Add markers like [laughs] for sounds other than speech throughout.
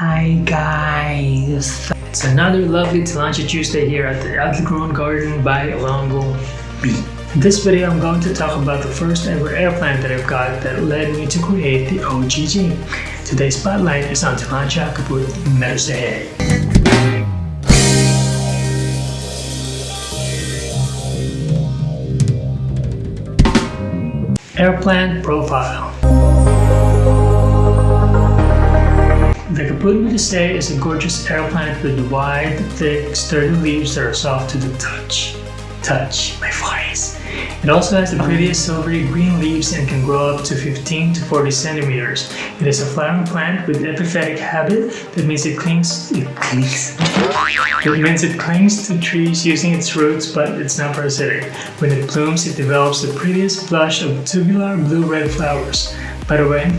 Hi guys! It's another lovely Tillandsia Tuesday here at the Outgrown Garden by Longo B. In this video I'm going to talk about the first ever airplane that I've got that led me to create the OGG. Today's spotlight is on Tillandsia caput medusae. Air plant profile The Caput Medusae is a gorgeous air plant with wide, thick, sturdy leaves that are soft to the touch. Touch, my voice. It also has the prettiest silvery green leaves and can grow up to 15 to 40 centimeters. It is a flowering plant with epiphytic habit that means it clings it clings. It means it clings to trees using its roots, but it's not parasitic. When it blooms, it develops the prettiest blush of tubular blue-red flowers. By the way,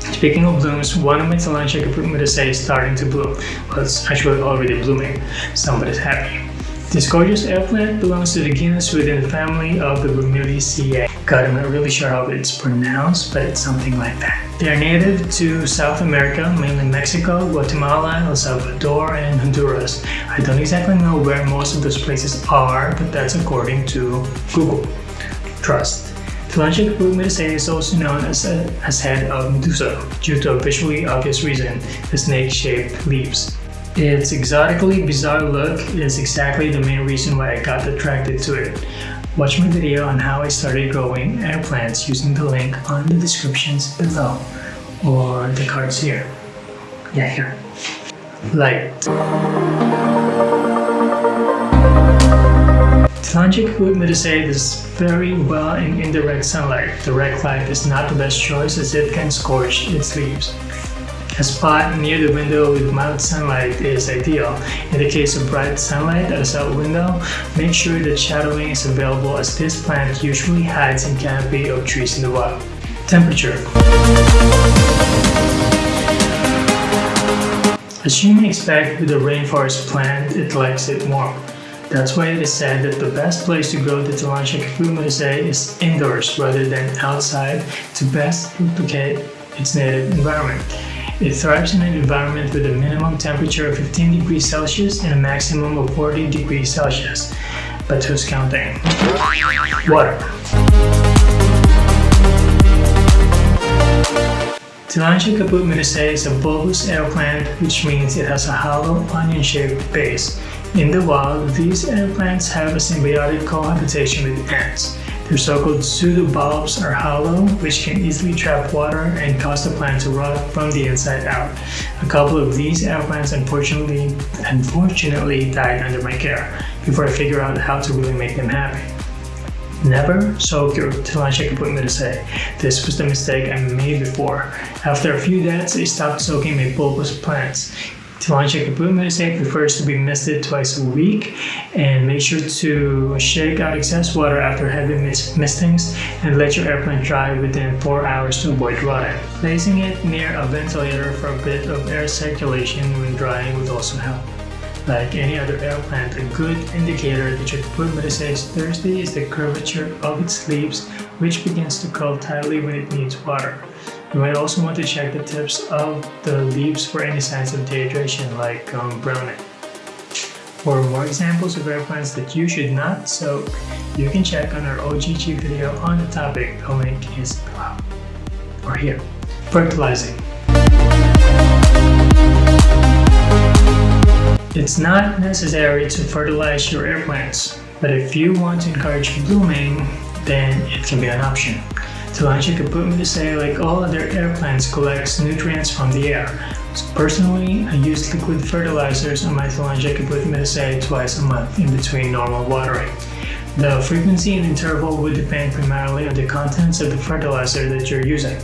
Speaking of blooms, one of my caput medusae is starting to bloom. Well, it's actually already blooming. Somebody's happy. This gorgeous air plant belongs to the genus within the family of the Bromeliaceae. God, I'm not really sure how it's pronounced, but it's something like that. They are native to South America, mainly Mexico, Guatemala, El Salvador, and Honduras. I don't exactly know where most of those places are, but that's according to Google. Trust. Caput medusae is also known as, a, uh, as head of uh, Medusa due to a visually obvious reason, the snake-shaped leaves. Its exotically bizarre look is exactly the main reason why I got attracted to it. Watch my video on how I started growing air plants using the link on the descriptions below or the cards here. Yeah, here. Light. Tillandsia caput medusae does very well in indirect sunlight. Direct light is not the best choice as it can scorch its leaves. A spot near the window with mild sunlight is ideal. In the case of bright sunlight at a south window, make sure that shadowing is available as this plant usually hides in canopy of trees in the wild. Temperature As you may expect with a rainforest plant, it likes it warm. That's why it is said that the best place to grow the Tillandsia caput is indoors rather than outside to best replicate its native environment. It thrives in an environment with a minimum temperature of 15 degrees Celsius and a maximum of 40 degrees Celsius. But who's counting? Water. Tillandsia caput medusae is a bulbous air plant which means it has a hollow onion-shaped base. In the wild, these air plants have a symbiotic cohabitation with ants. Their so-called pseudobulbs are hollow, which can easily trap water and cause the plant to rot from the inside out. A couple of these air plants unfortunately, unfortunately died under my care before I figured out how to really make them happy. Never soak your Tillandsia caput medusae. This was the mistake I made before. After a few deaths, I stopped soaking my bulbous plants. Tillandsia caput medusae prefers to be misted twice a week and make sure to shake out excess water after heavy mistings and let your air plant dry within 4 hours to avoid rotting. Placing it near a ventilator for a bit of air circulation when drying would also help. Like any other air plant, a good indicator that your is thirsty is the curvature of its leaves which begins to curl tightly when it needs water. You might also want to check the tips of the leaves for any signs of dehydration like um, browning. For more examples of air plants that you should not soak, you can check on our OGG video on the topic, the link is below. Or here. Fertilizing. It's not necessary to fertilize your air plants, but if you want to encourage blooming, then it can be an option. Tillandsia caput medusae, like all other air plants, collects nutrients from the air. So personally, I use liquid fertilizers on my Tillandsia caput medusae twice a month in between normal watering. The frequency and interval would depend primarily on the contents of the fertilizer that you're using.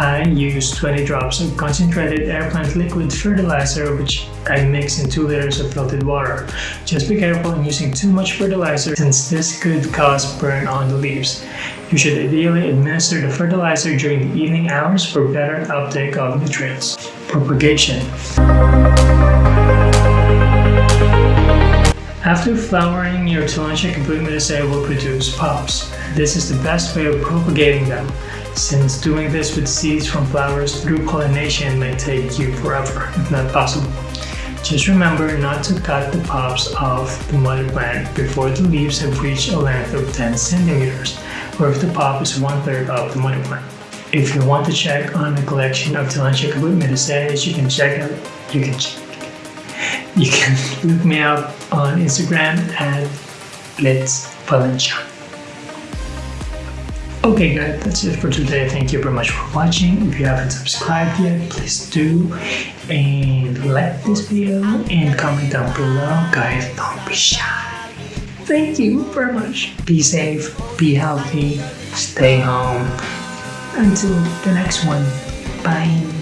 I use 20 drops of concentrated air plant liquid fertilizer which I mix in 2 liters of filtered water. Just be careful in using too much fertilizer since this could cause burn on the leaves. You should ideally administer the fertilizer during the evening hours for better uptake of nutrients. Propagation After flowering, your Tillandsia caput will produce pups. This is the best way of propagating them. Since doing this with seeds from flowers through pollination may take you forever, if not possible. Just remember not to cut the pops of the mother plant before the leaves have reached a length of 10 centimeters, or if the pop is one third of the mother plant. If you want to check on a collection of Tillandsia Caput you can check out, you can check, you can [laughs] look me up on Instagram at Let's Valencia. Okay guys, that's it for today. Thank you very much for watching. If you haven't subscribed yet, please do. And like this video and comment down below. Guys, don't be shy. Thank you very much. Be safe, be healthy, stay home. Until the next one. Bye.